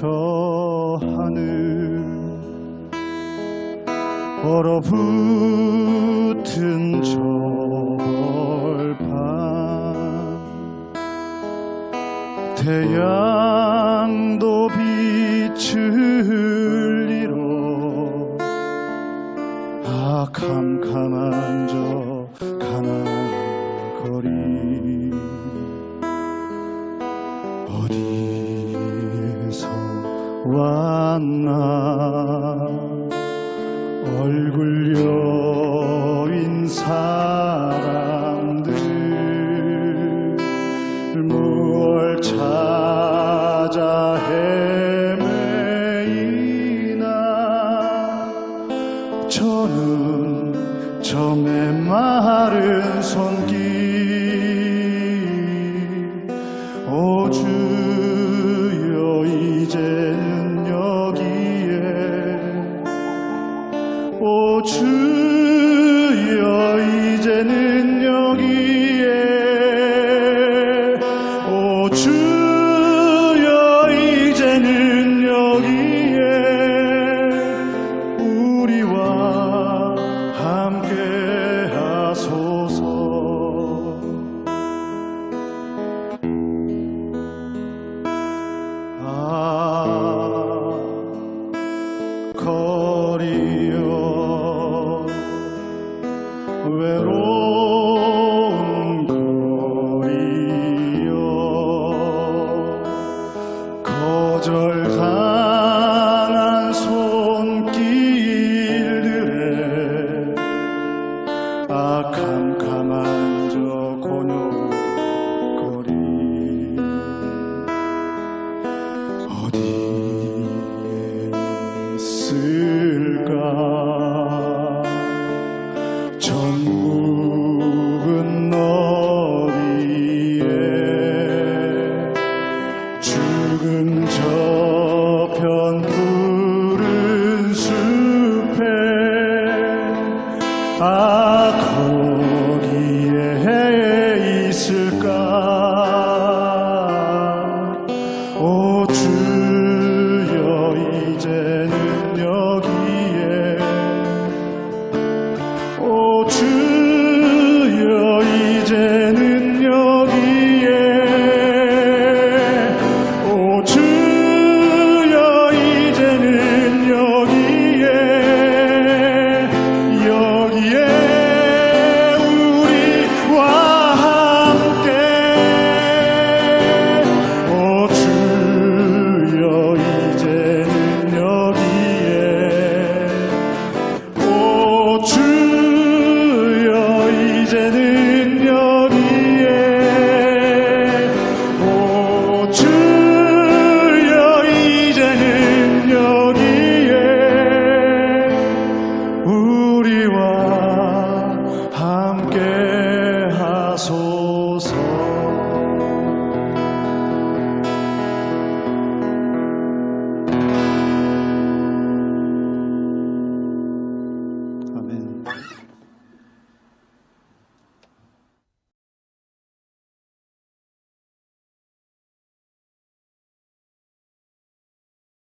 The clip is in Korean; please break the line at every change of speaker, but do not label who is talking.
저 하늘 얼어붙은 저 벌판 태양 왔나? 얼굴 여인 사람들 무얼 찾아 헤매이나? 저는 저 메마른 손길 거리여 외로운 거리여 거절당한 손길들에 아 캄캄한 저 고요 아 So.